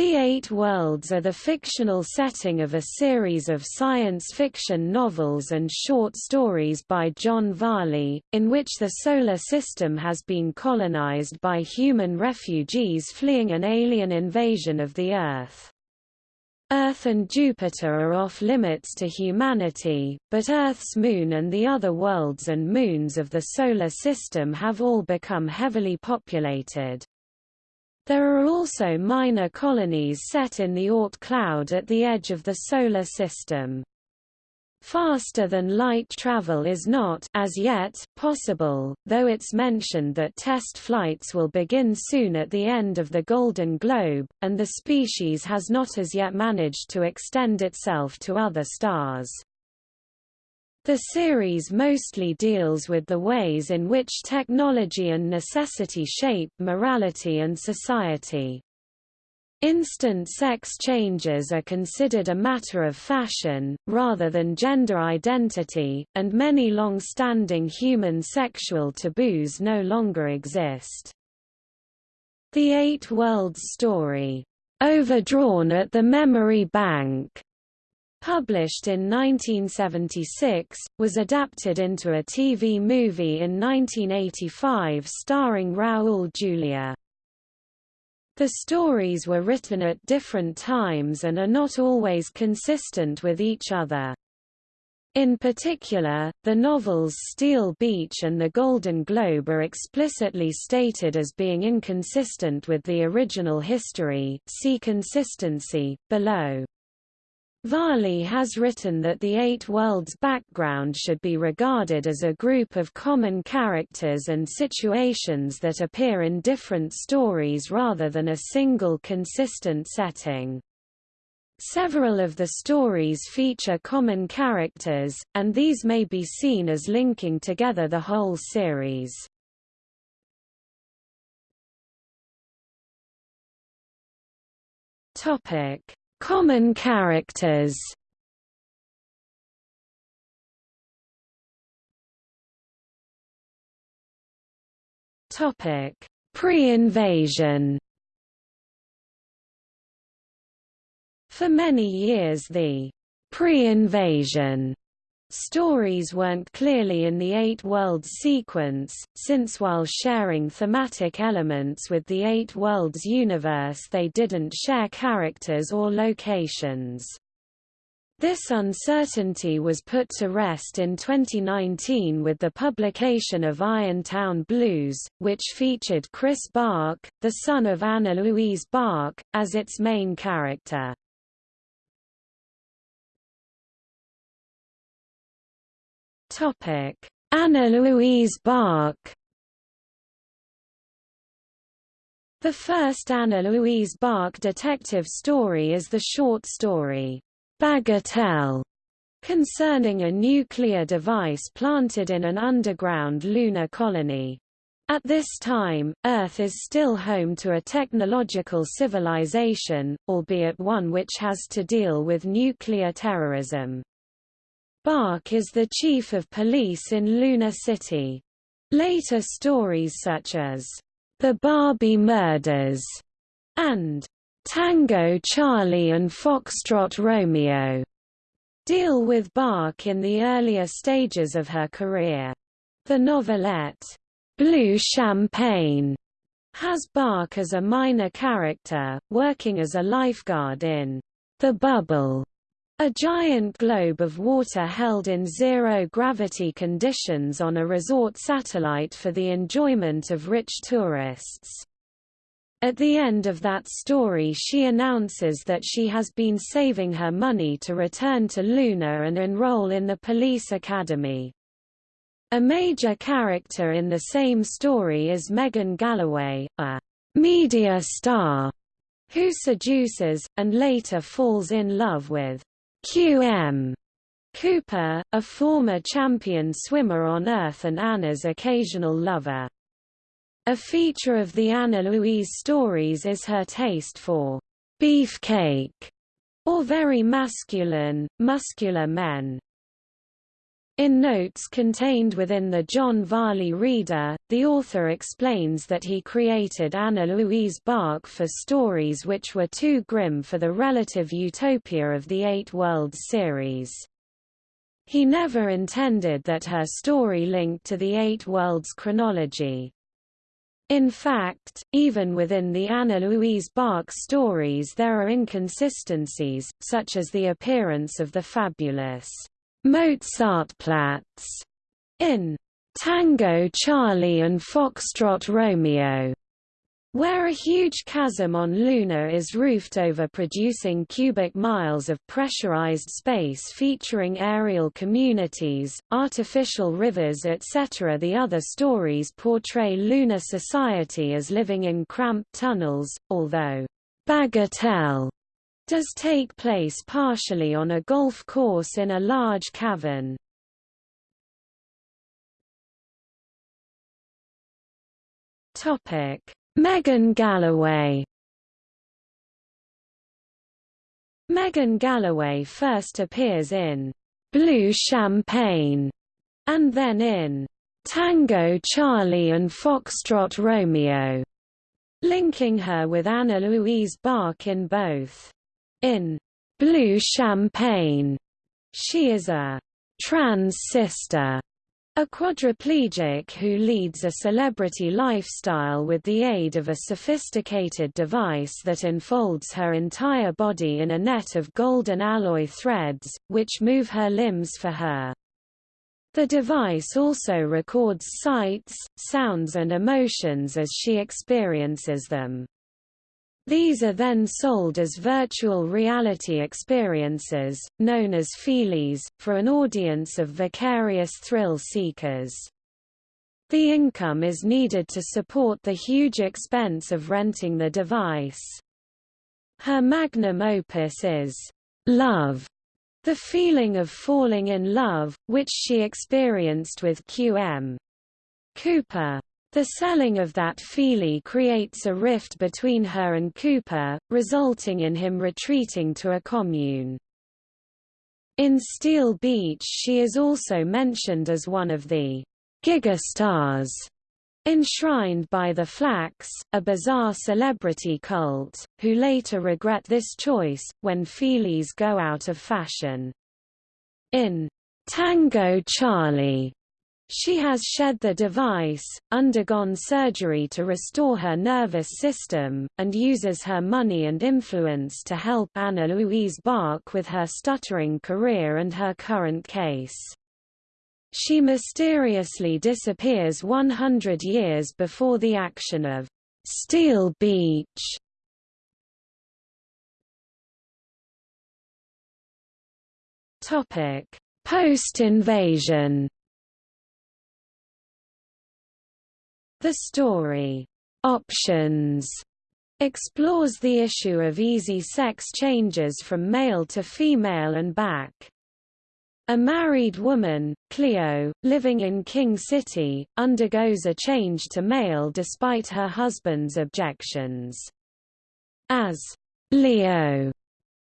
The Eight Worlds are the fictional setting of a series of science fiction novels and short stories by John Varley, in which the Solar System has been colonized by human refugees fleeing an alien invasion of the Earth. Earth and Jupiter are off limits to humanity, but Earth's moon and the other worlds and moons of the Solar System have all become heavily populated. There are also minor colonies set in the Oort cloud at the edge of the Solar System. Faster-than-light travel is not as yet possible, though it's mentioned that test flights will begin soon at the end of the Golden Globe, and the species has not as yet managed to extend itself to other stars. The series mostly deals with the ways in which technology and necessity shape morality and society. Instant sex changes are considered a matter of fashion, rather than gender identity, and many long-standing human sexual taboos no longer exist. The Eight Worlds story, "'Overdrawn at the Memory Bank' Published in 1976, was adapted into a TV movie in 1985 starring Raul Julia. The stories were written at different times and are not always consistent with each other. In particular, the novels Steel Beach and The Golden Globe are explicitly stated as being inconsistent with the original history see consistency, below. Varley has written that the Eight Worlds background should be regarded as a group of common characters and situations that appear in different stories rather than a single consistent setting. Several of the stories feature common characters, and these may be seen as linking together the whole series. Topic Common characters Topic: Pre-invasion. For many years the pre-invasion Stories weren't clearly in the Eight Worlds sequence, since while sharing thematic elements with the Eight Worlds universe they didn't share characters or locations. This uncertainty was put to rest in 2019 with the publication of Irontown Blues, which featured Chris Bach, the son of Anna Louise Bach, as its main character. Topic: Anna Louise Bach. The first Anna Louise Bach detective story is the short story, Bagatelle, concerning a nuclear device planted in an underground lunar colony. At this time, Earth is still home to a technological civilization, albeit one which has to deal with nuclear terrorism. Bach is the chief of police in Luna City. Later stories such as The Barbie Murders and Tango Charlie and Foxtrot Romeo deal with Bach in the earlier stages of her career. The novelette, Blue Champagne, has Bach as a minor character, working as a lifeguard in The Bubble, a giant globe of water held in zero-gravity conditions on a resort satellite for the enjoyment of rich tourists. At the end of that story she announces that she has been saving her money to return to Luna and enroll in the police academy. A major character in the same story is Megan Galloway, a media star, who seduces, and later falls in love with QM Cooper, a former champion swimmer on Earth and Anna's occasional lover. A feature of the Anna Louise stories is her taste for beefcake, or very masculine, muscular men. In notes contained within the John Varley Reader, the author explains that he created Anna Louise Bach for stories which were too grim for the relative utopia of the Eight Worlds series. He never intended that her story linked to the Eight Worlds chronology. In fact, even within the Anna Louise Bach stories there are inconsistencies, such as the appearance of the fabulous Mozartplatz in Tango Charlie and Foxtrot Romeo, where a huge chasm on Luna is roofed over producing cubic miles of pressurized space featuring aerial communities, artificial rivers etc. The other stories portray lunar society as living in cramped tunnels, although Bagatelle does take place partially on a golf course in a large cavern. Topic: Megan Galloway. Megan Galloway first appears in Blue Champagne and then in Tango Charlie and Foxtrot Romeo, linking her with Anna Louise Bach in both. In Blue Champagne, she is a trans sister, a quadriplegic who leads a celebrity lifestyle with the aid of a sophisticated device that enfolds her entire body in a net of golden alloy threads, which move her limbs for her. The device also records sights, sounds and emotions as she experiences them. These are then sold as virtual reality experiences, known as feelies, for an audience of vicarious thrill seekers. The income is needed to support the huge expense of renting the device. Her magnum opus is love, the feeling of falling in love, which she experienced with Q.M. Cooper. The selling of that feelie creates a rift between her and Cooper, resulting in him retreating to a commune. In Steel Beach she is also mentioned as one of the gigastars enshrined by the Flax, a bizarre celebrity cult, who later regret this choice, when feelies go out of fashion. In Tango Charlie, she has shed the device, undergone surgery to restore her nervous system, and uses her money and influence to help Anna Louise Bach with her stuttering career and her current case. She mysteriously disappears 100 years before the action of Steel Beach. Post-invasion The story, Options, explores the issue of easy sex changes from male to female and back. A married woman, Cleo, living in King City, undergoes a change to male despite her husband's objections. As Leo,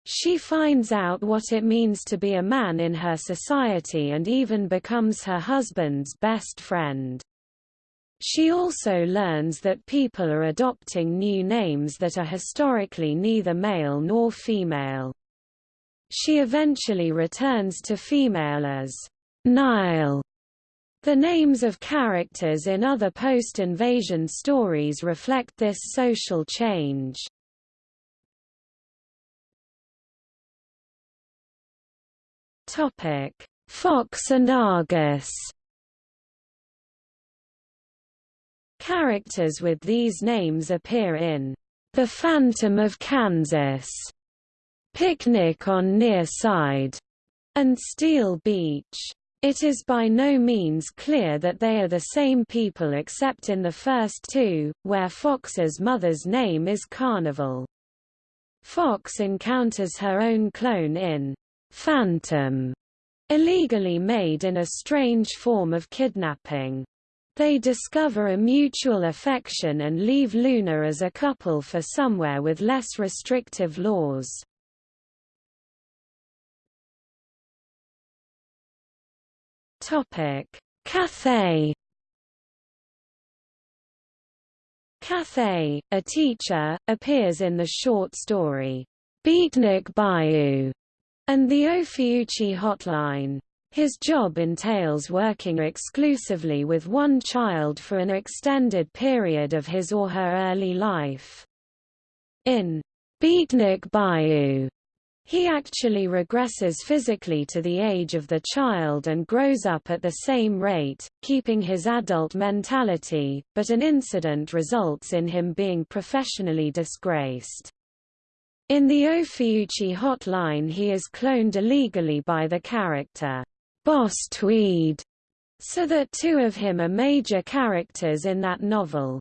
she finds out what it means to be a man in her society and even becomes her husband's best friend. She also learns that people are adopting new names that are historically neither male nor female. She eventually returns to female as Nile. The names of characters in other post-invasion stories reflect this social change. Fox and Argus Characters with these names appear in The Phantom of Kansas, Picnic on Near Side, and Steel Beach. It is by no means clear that they are the same people except in the first two, where Fox's mother's name is Carnival. Fox encounters her own clone in Phantom, illegally made in a strange form of kidnapping. They discover a mutual affection and leave Luna as a couple for somewhere with less restrictive laws. Cathay. Cathay, a teacher, appears in the short story, Beatnik Bayou, and the Ophiuchi Hotline. His job entails working exclusively with one child for an extended period of his or her early life. In Beatnik Bayou, he actually regresses physically to the age of the child and grows up at the same rate, keeping his adult mentality, but an incident results in him being professionally disgraced. In the Ophiuchi hotline he is cloned illegally by the character, Boss Tweed, so that two of him are major characters in that novel.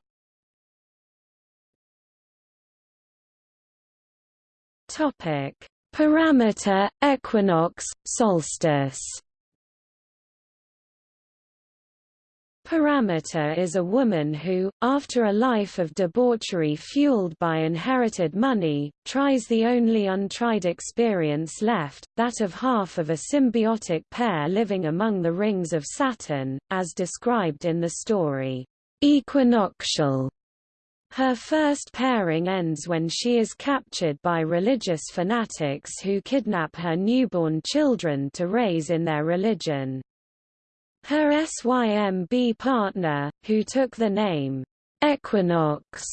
Topic Parameter, equinox, solstice Parameter is a woman who, after a life of debauchery fueled by inherited money, tries the only untried experience left, that of half of a symbiotic pair living among the rings of Saturn, as described in the story, Equinoctial. Her first pairing ends when she is captured by religious fanatics who kidnap her newborn children to raise in their religion. Her SYMB partner, who took the name Equinox,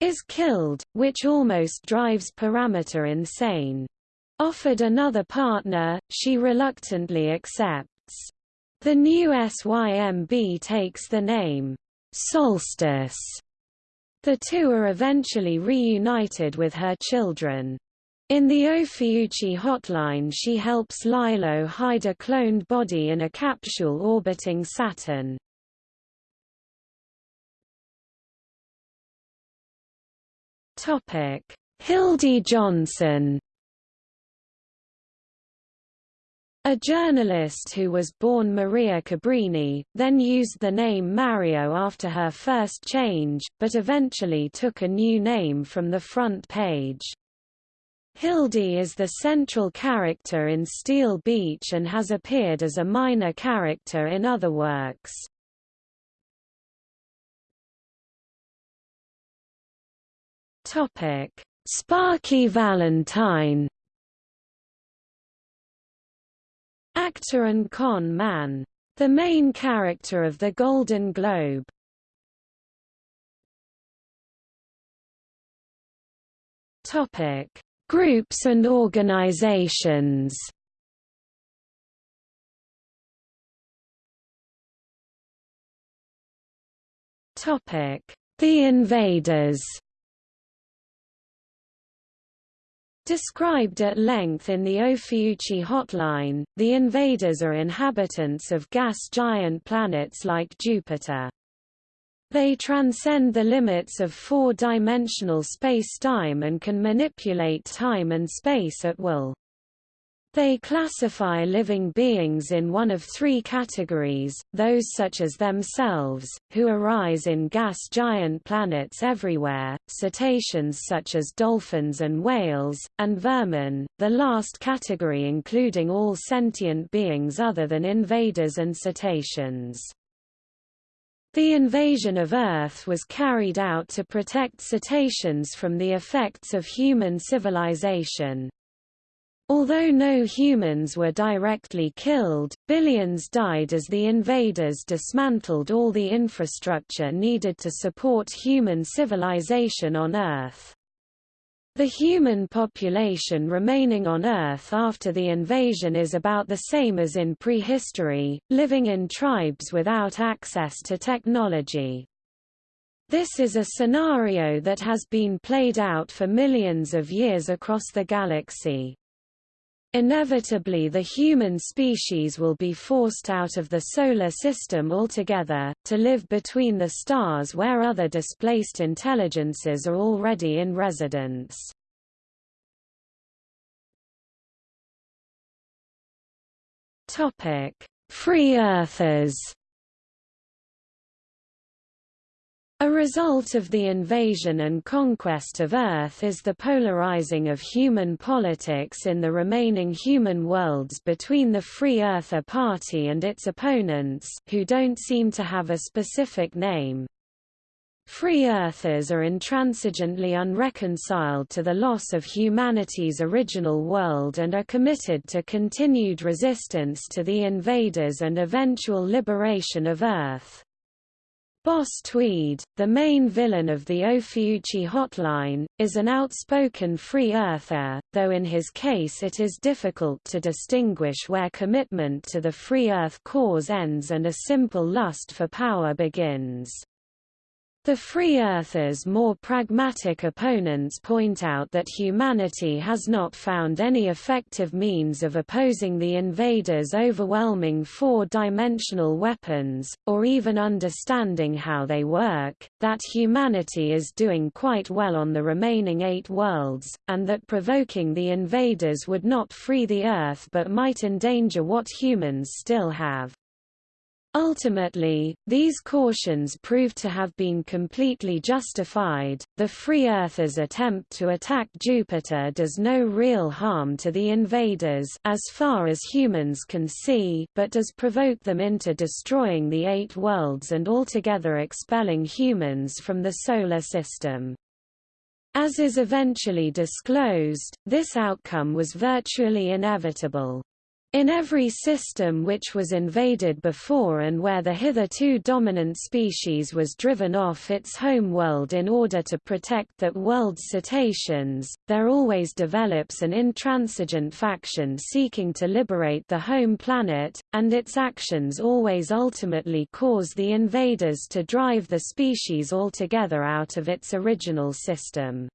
is killed, which almost drives Parameter insane. Offered another partner, she reluctantly accepts. The new SYMB takes the name Solstice the two are eventually reunited with her children. In the Ophiuchi hotline she helps Lilo hide a cloned body in a capsule orbiting Saturn. Hildy Johnson A journalist who was born Maria Cabrini, then used the name Mario after her first change, but eventually took a new name from the front page. Hildy is the central character in Steel Beach and has appeared as a minor character in other works. Topic: Sparky Valentine Actor and con man. The main character of the Golden Globe. Topic: Groups and organizations. The Invaders. Described at length in the Ophiuchi hotline, the invaders are inhabitants of gas giant planets like Jupiter. They transcend the limits of four-dimensional space-time and can manipulate time and space at will. They classify living beings in one of three categories, those such as themselves, who arise in gas giant planets everywhere, cetaceans such as dolphins and whales, and vermin, the last category including all sentient beings other than invaders and cetaceans. The invasion of Earth was carried out to protect cetaceans from the effects of human civilization. Although no humans were directly killed, billions died as the invaders dismantled all the infrastructure needed to support human civilization on Earth. The human population remaining on Earth after the invasion is about the same as in prehistory, living in tribes without access to technology. This is a scenario that has been played out for millions of years across the galaxy. Inevitably the human species will be forced out of the Solar System altogether, to live between the stars where other displaced intelligences are already in residence. Free Earthers A result of the invasion and conquest of Earth is the polarizing of human politics in the remaining human worlds between the Free Earther Party and its opponents, who don't seem to have a specific name. Free Earthers are intransigently unreconciled to the loss of humanity's original world and are committed to continued resistance to the invaders and eventual liberation of Earth. Boss Tweed, the main villain of the Ophiuchi hotline, is an outspoken free earther, though in his case it is difficult to distinguish where commitment to the free earth cause ends and a simple lust for power begins. The Free Earthers' more pragmatic opponents point out that humanity has not found any effective means of opposing the invaders' overwhelming four-dimensional weapons, or even understanding how they work, that humanity is doing quite well on the remaining eight worlds, and that provoking the invaders would not free the Earth but might endanger what humans still have. Ultimately, these cautions proved to have been completely justified. The Free Earthers' attempt to attack Jupiter does no real harm to the invaders as far as humans can see, but does provoke them into destroying the eight worlds and altogether expelling humans from the solar system. As is eventually disclosed, this outcome was virtually inevitable. In every system which was invaded before and where the hitherto dominant species was driven off its home world in order to protect that world's cetaceans, there always develops an intransigent faction seeking to liberate the home planet, and its actions always ultimately cause the invaders to drive the species altogether out of its original system.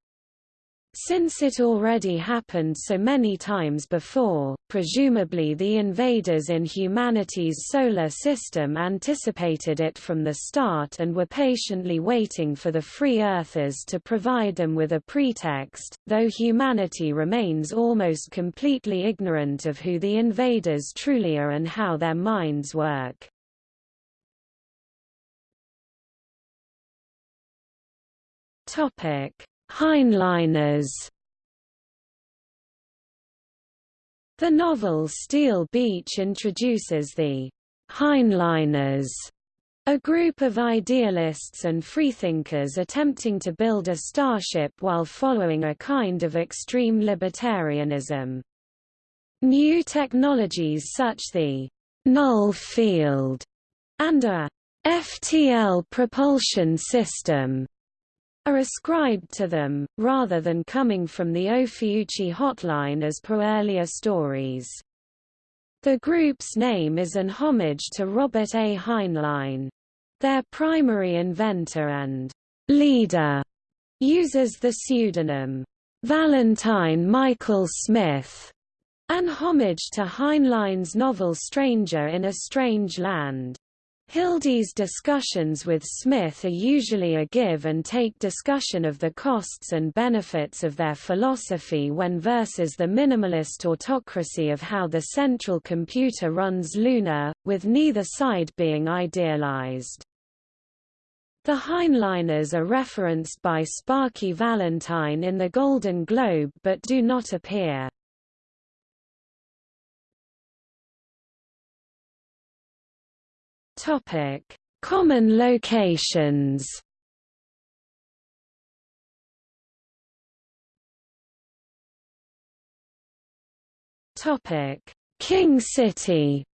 Since it already happened so many times before, presumably the invaders in humanity's solar system anticipated it from the start and were patiently waiting for the free earthers to provide them with a pretext, though humanity remains almost completely ignorant of who the invaders truly are and how their minds work. Topic Heinleiners The novel Steel Beach introduces the Heinleiners, a group of idealists and freethinkers attempting to build a starship while following a kind of extreme libertarianism. New technologies such the null field and a FTL propulsion system are ascribed to them, rather than coming from the Ophiuchi hotline as per earlier stories. The group's name is an homage to Robert A. Heinlein. Their primary inventor and leader uses the pseudonym Valentine Michael Smith, an homage to Heinlein's novel Stranger in a Strange Land. Hildy's discussions with Smith are usually a give-and-take discussion of the costs and benefits of their philosophy when versus the minimalist autocracy of how the central computer runs Luna, with neither side being idealized. The Heinleiners are referenced by Sparky Valentine in the Golden Globe but do not appear. Topic: Common locations. Topic: King City.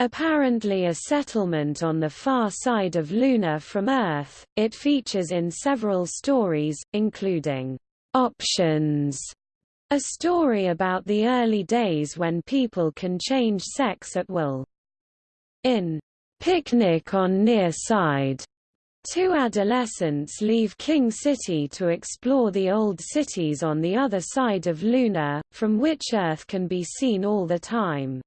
Apparently a settlement on the far side of Luna from Earth, it features in several stories, including options a story about the early days when people can change sex at will. In Picnic on Near Side, two adolescents leave King City to explore the old cities on the other side of Luna, from which Earth can be seen all the time.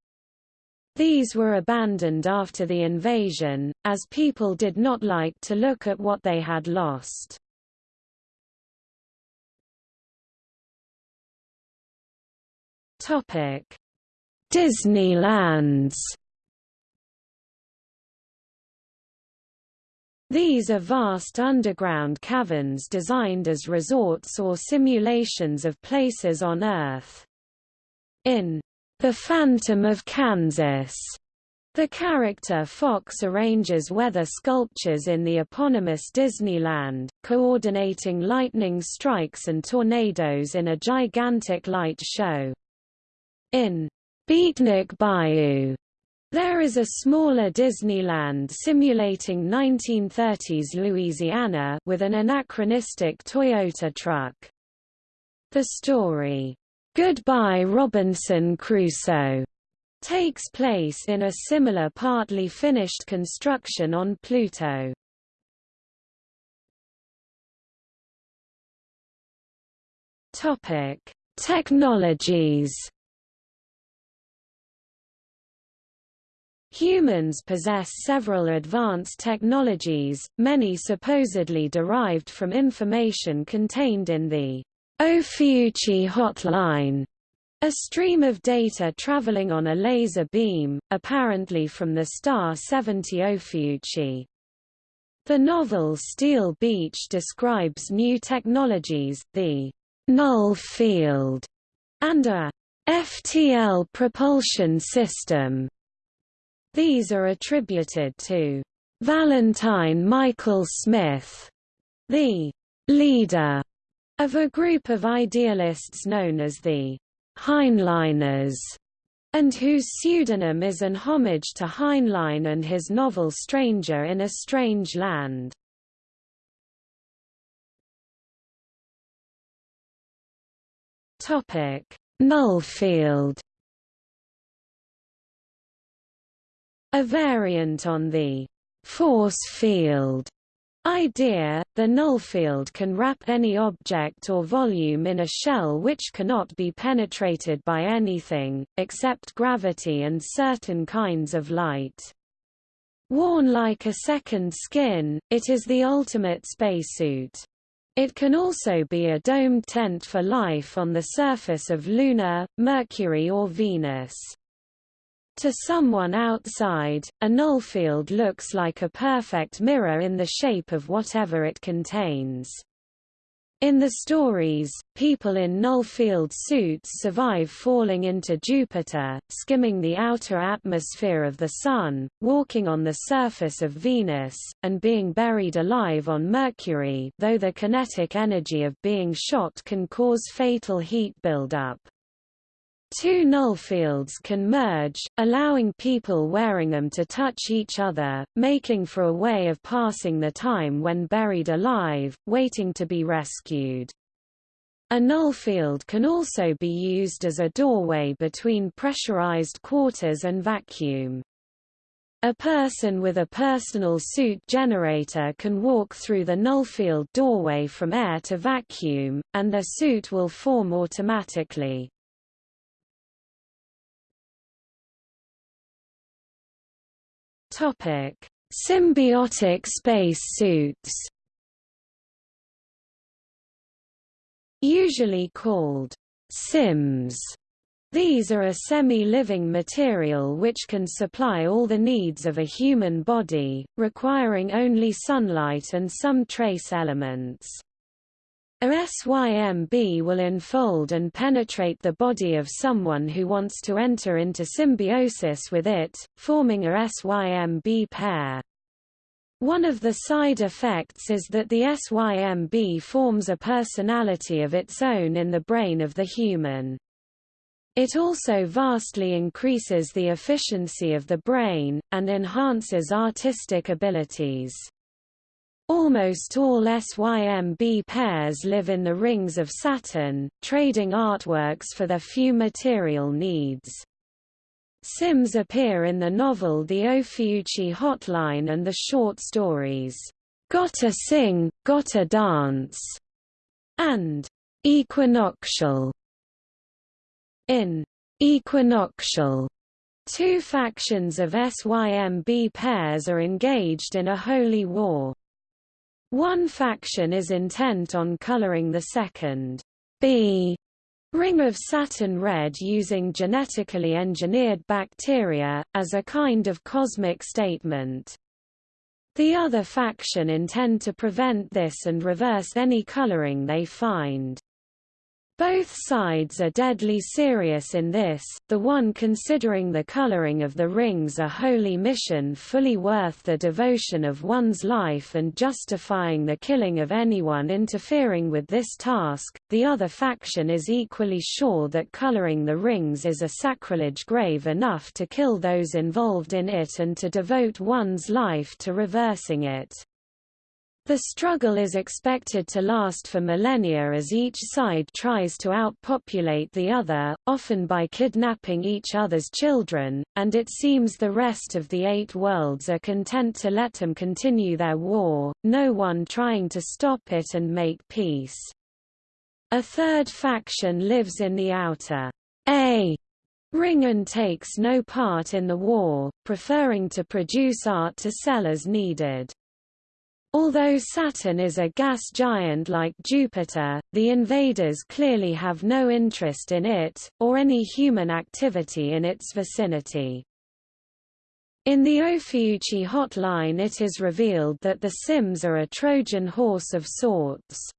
These were abandoned after the invasion, as people did not like to look at what they had lost. Topic: Disneylands. These are vast underground caverns designed as resorts or simulations of places on Earth. In The Phantom of Kansas, the character Fox arranges weather sculptures in the eponymous Disneyland, coordinating lightning strikes and tornadoes in a gigantic light show. In Beatnik Bayou, there is a smaller Disneyland simulating 1930s Louisiana with an anachronistic Toyota truck. The story, Goodbye Robinson Crusoe, takes place in a similar partly finished construction on Pluto. Topic: Technologies. Humans possess several advanced technologies, many supposedly derived from information contained in the Ophiuchi hotline a stream of data traveling on a laser beam, apparently from the star 70 Ophiuchi. The novel Steel Beach describes new technologies, the null field, and a FTL propulsion system. These are attributed to Valentine Michael Smith, the leader of a group of idealists known as the Heinleiners, and whose pseudonym is an homage to Heinlein and his novel Stranger in a Strange Land. Topic: Nullfield. A variant on the force field idea, the nullfield can wrap any object or volume in a shell which cannot be penetrated by anything, except gravity and certain kinds of light. Worn like a second skin, it is the ultimate spacesuit. It can also be a domed tent for life on the surface of Luna, Mercury or Venus. To someone outside, a null field looks like a perfect mirror in the shape of whatever it contains. In the stories, people in null-field suits survive falling into Jupiter, skimming the outer atmosphere of the Sun, walking on the surface of Venus, and being buried alive on Mercury though the kinetic energy of being shot can cause fatal heat buildup. Two null fields can merge, allowing people wearing them to touch each other, making for a way of passing the time when buried alive, waiting to be rescued. A null field can also be used as a doorway between pressurized quarters and vacuum. A person with a personal suit generator can walk through the null field doorway from air to vacuum, and their suit will form automatically. Topic: Symbiotic space suits. Usually called SYMBS. These are a semi-living material which can supply all the needs of a human body, requiring only sunlight and some trace elements. A SYMB will enfold and penetrate the body of someone who wants to enter into symbiosis with it, forming a SYMB pair. One of the side effects is that the SYMB forms a personality of its own in the brain of the human. It also vastly increases the efficiency of the brain, and enhances artistic abilities. Almost all SYMB pairs live in the rings of Saturn, trading artworks for their few material needs. Symbs appear in the novel The Ophiuchi Hotline and the short stories, Gotta Sing, Gotta Dance, and Equinoctial. In Equinoctial, two factions of SYMB pairs are engaged in a holy war. One faction is intent on coloring the second B ring of Saturn red using genetically engineered bacteria, as a kind of cosmic statement. The other faction intend to prevent this and reverse any coloring they find. Both sides are deadly serious in this, the one considering the coloring of the rings a holy mission fully worth the devotion of one's life and justifying the killing of anyone interfering with this task, the other faction is equally sure that coloring the rings is a sacrilege grave enough to kill those involved in it and to devote one's life to reversing it. The struggle is expected to last for millennia as each side tries to outpopulate the other, often by kidnapping each other's children, and it seems the rest of the Eight Worlds are content to let them continue their war, no one trying to stop it and make peace. A third faction lives in the outer A ring and takes no part in the war, preferring to produce art to sell as needed. Although Saturn is a gas giant like Jupiter, the invaders clearly have no interest in it, or any human activity in its vicinity. In the Ophiuchi hotline it is revealed that the Symbs are a Trojan horse of sorts.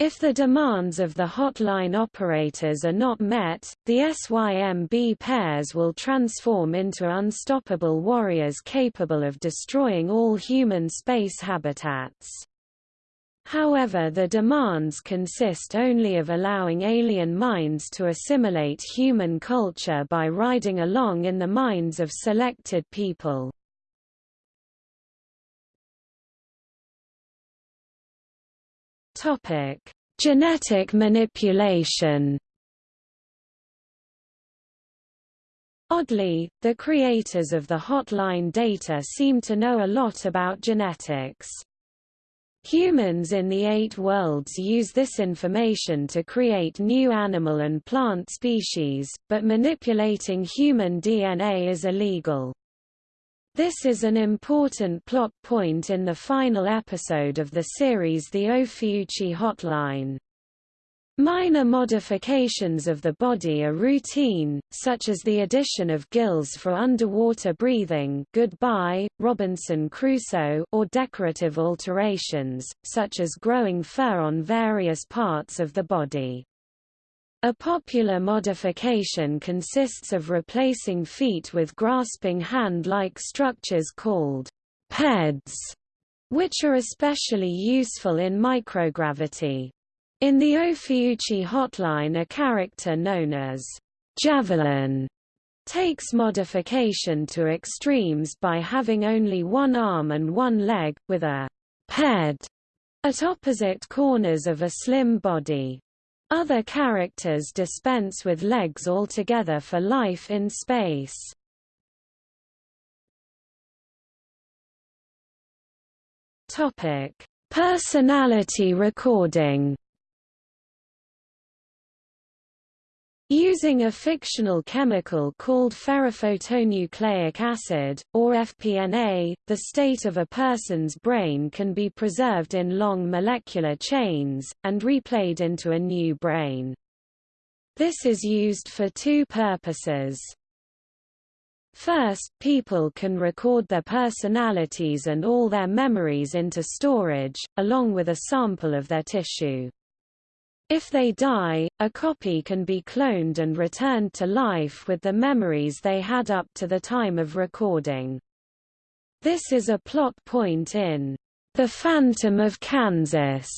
If the demands of the hotline operators are not met, the SYMB pairs will transform into unstoppable warriors capable of destroying all human space habitats. However the demands consist only of allowing alien minds to assimilate human culture by riding along in the minds of selected people. Topic: Genetic manipulation. Oddly, the creators of the hotline data seem to know a lot about genetics. Humans in the Eight Worlds use this information to create new animal and plant species, but manipulating human DNA is illegal. This is an important plot point in the final episode of the series The Ophiuchi Hotline. Minor modifications of the body are routine, such as the addition of gills for underwater breathing goodbye, Robinson Crusoe or decorative alterations, such as growing fur on various parts of the body. A popular modification consists of replacing feet with grasping hand-like structures called PEDs, which are especially useful in microgravity. In the Ophiuchi hotline a character known as Javelin takes modification to extremes by having only one arm and one leg, with a PED at opposite corners of a slim body. Other characters dispense with legs altogether for life in space. Topic: Personality recording. Using a fictional chemical called ferrophotonucleic acid, or FPNA, the state of a person's brain can be preserved in long molecular chains, and replayed into a new brain. This is used for two purposes. First, people can record their personalities and all their memories into storage, along with a sample of their tissue. If they die, a copy can be cloned and returned to life with the memories they had up to the time of recording. This is a plot point in The Phantom of Kansas,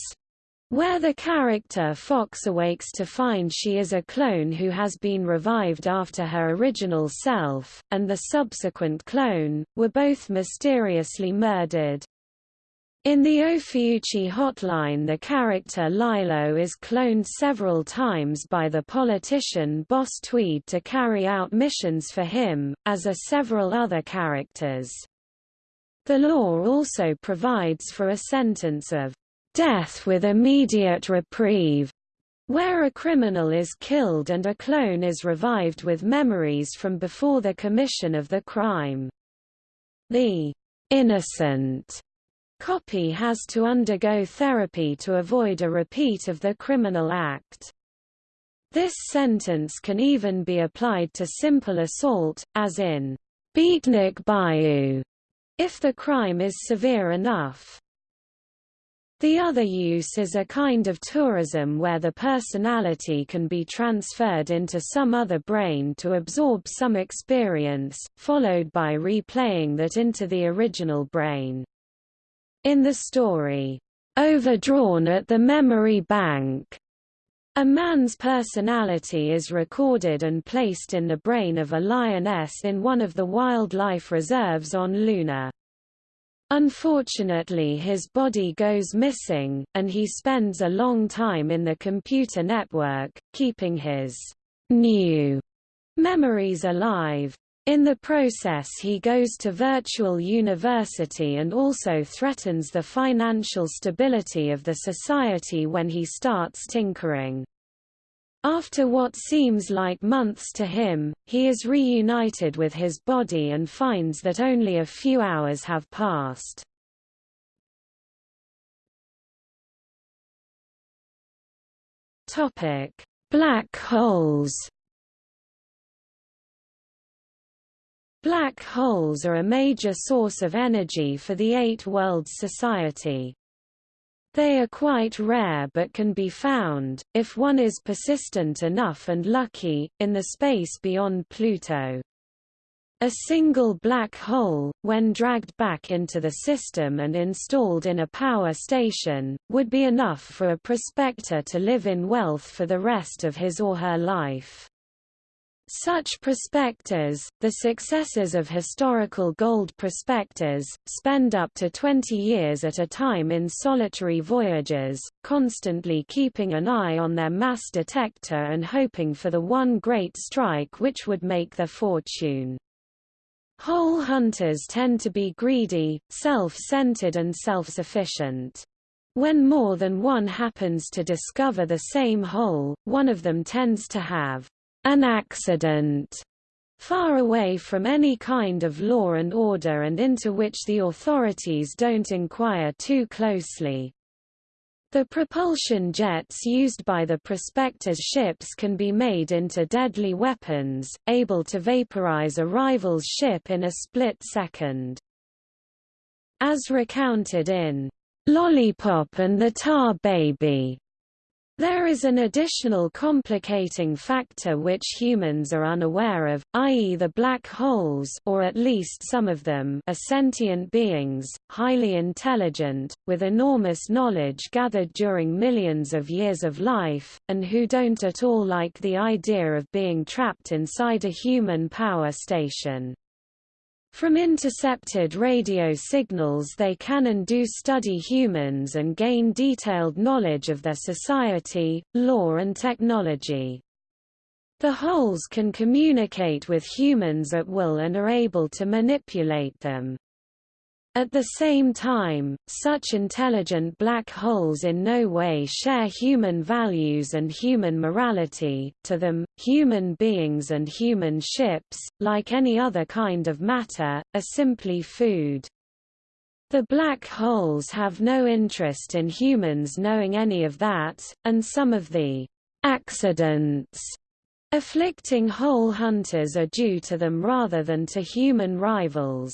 where the character Fox awakes to find she is a clone who has been revived after her original self, and the subsequent clone, were both mysteriously murdered. In the Ophiuchi hotline the character Lilo is cloned several times by the politician Boss Tweed to carry out missions for him, as are several other characters. The law also provides for a sentence of death with immediate reprieve, where a criminal is killed and a clone is revived with memories from before the commission of the crime. The innocent Copy has to undergo therapy to avoid a repeat of the criminal act. This sentence can even be applied to simple assault, as in Beatnik Bayou, if the crime is severe enough. The other use is a kind of tourism where the personality can be transferred into some other brain to absorb some experience, followed by replaying that into the original brain. In the story, Overdrawn at the Memory Bank, a man's personality is recorded and placed in the brain of a lioness in one of the wildlife reserves on Luna. Unfortunately his body goes missing, and he spends a long time in the computer network, keeping his new memories alive. In the process he goes to virtual university and also threatens the financial stability of the society when he starts tinkering. After what seems like months to him, he is reunited with his body and finds that only a few hours have passed. Black holes Black holes are a major source of energy for the Eight Worlds Society. They are quite rare but can be found, if one is persistent enough and lucky, in the space beyond Pluto. A single black hole, when dragged back into the system and installed in a power station, would be enough for a prospector to live in wealth for the rest of his or her life. Such prospectors, the successors of historical gold prospectors, spend up to 20 years at a time in solitary voyages, constantly keeping an eye on their mass detector and hoping for the one great strike which would make their fortune. Hole hunters tend to be greedy, self-centered and self-sufficient. When more than one happens to discover the same hole, one of them tends to have an accident far away from any kind of law and order and into which the authorities don't inquire too closely. The propulsion jets used by the prospectors' ships can be made into deadly weapons, able to vaporize a rival's ship in a split second. As recounted in Lollipop and the Tar Baby, there is an additional complicating factor which humans are unaware of, i.e. the black holes or at least some of them are sentient beings, highly intelligent, with enormous knowledge gathered during millions of years of life, and who don't at all like the idea of being trapped inside a human power station. From intercepted radio signals they can and do study humans and gain detailed knowledge of their society, law and technology. The holes can communicate with humans at will and are able to manipulate them. At the same time, such intelligent black holes in no way share human values and human morality. To them, human beings and human ships, like any other kind of matter, are simply food. The black holes have no interest in humans knowing any of that, and some of the accidents afflicting hole hunters are due to them rather than to human rivals.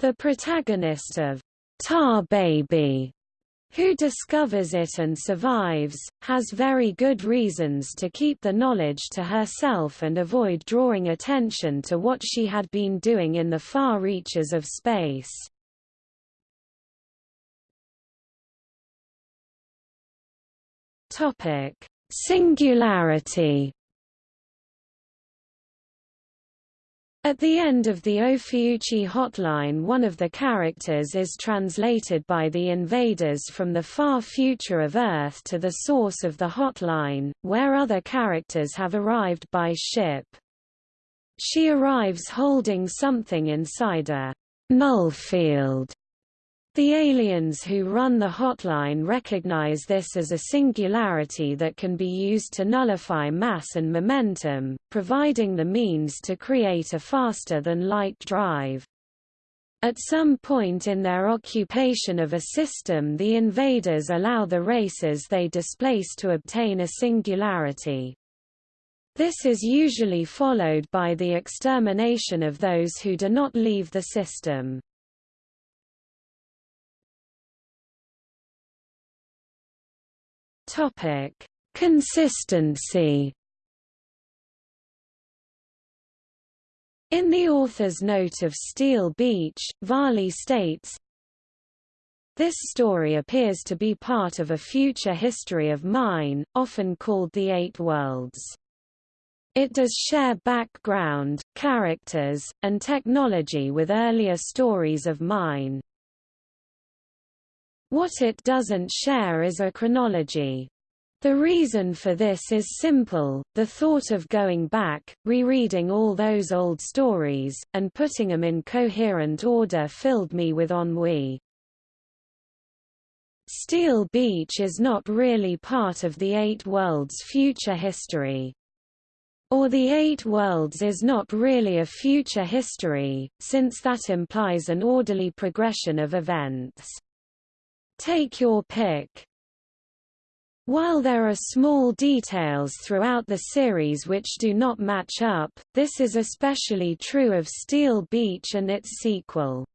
The protagonist of Tar Baby, who discovers it and survives, has very good reasons to keep the knowledge to herself and avoid drawing attention to what she had been doing in the far reaches of space. Singularity At the end of the Ophiuchi hotline one of the characters is translated by the invaders from the far future of Earth to the source of the hotline, where other characters have arrived by ship. She arrives holding something inside a nullfield the aliens who run the hotline recognize this as a singularity that can be used to nullify mass and momentum, providing the means to create a faster-than-light drive. At some point in their occupation of a system the invaders allow the races they displace to obtain a singularity. This is usually followed by the extermination of those who do not leave the system. Topic: Consistency. In the author's note of Steel Beach, Varley states, This story appears to be part of a future history of mine, often called the Eight Worlds. It does share background, characters, and technology with earlier stories of mine. What it doesn't share is a chronology. The reason for this is simple, the thought of going back, rereading all those old stories, and putting them in coherent order filled me with ennui. Steel Beach is not really part of the Eight Worlds' future history. Or the Eight Worlds is not really a future history, since that implies an orderly progression of events. Take your pick. While there are small details throughout the series which do not match up, this is especially true of Steel Beach and its sequel.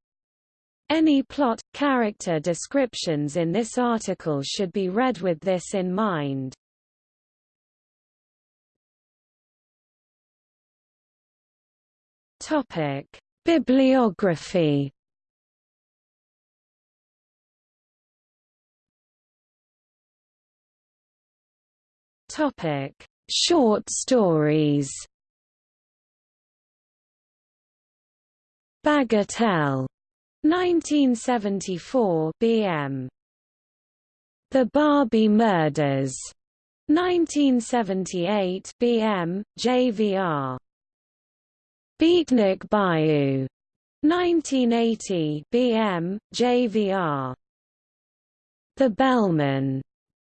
Any plot, character descriptions in this article should be read with this in mind. Bibliography Topic: Short stories. Bagatelle, 1974 BM. The Barbie Murders, 1978 BM, JVR. Beatnik Bayou, 1980 BM, JVR. The Bellman,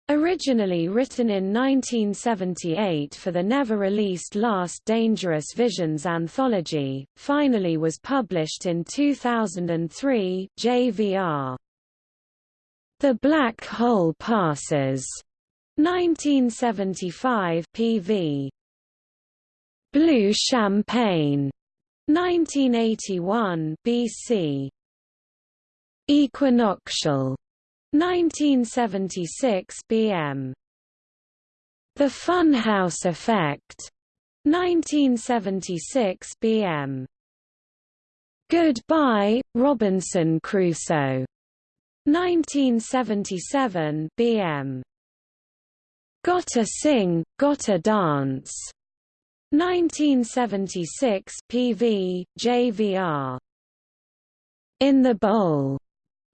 Originally written in 1978 for the never-released Last Dangerous Visions anthology, finally was published in 2003 JVR. The Black Hole Passes, 1975 PV. Blue Champagne, 1981 BC. Equinoctial 1976 BM. The Funhouse Effect, 1976 BM. Goodbye, Robinson Crusoe, 1977 BM. Gotta Sing, Gotta Dance, 1976 PV, JVR. In the Bowl,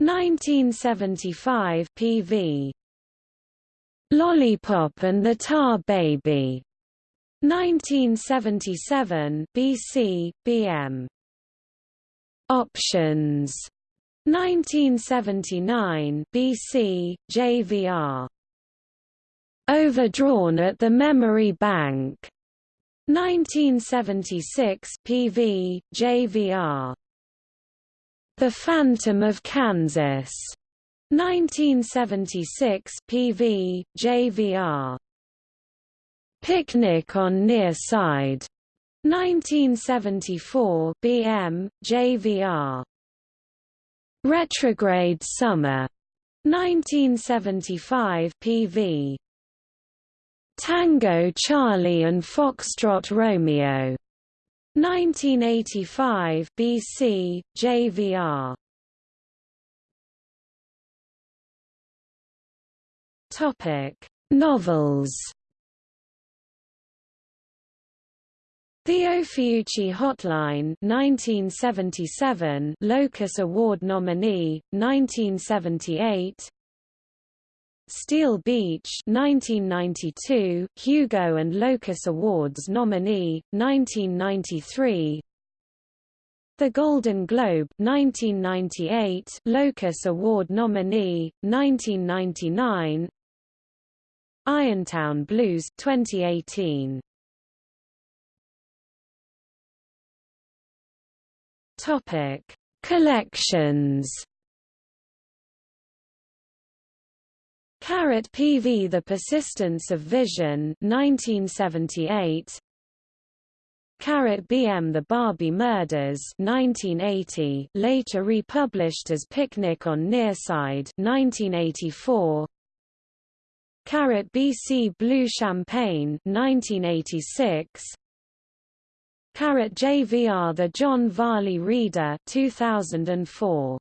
1975 PV Lollipop and the Tar Baby. 1977 BC BM Options. 1979 BC JVR Overdrawn at the Memory Bank. 1976 PV JVR the Phantom of Kansas. 1976 PV, JVR. Picnic on Nearside. 1974 BM, JVR. Retrograde Summer. 1975 PV. Tango Charlie and Foxtrot Romeo. 1985 BC, JVR. Topic: Novels. The Ophiuchi Hotline 1977 Locus Award nominee 1978 Steel Beach 1992, Hugo and Locus Awards nominee, 1993 The Golden Globe 1998, Locus Award nominee, 1999 Irontown Blues 2018 Topic Collections Carat PV The Persistence of Vision 1978 Carat BM The Barbie Murders 1980 later republished as Picnic on Nearside 1984 Carat BC Blue Champagne 1986 Carat JVR The John Varley Reader 2004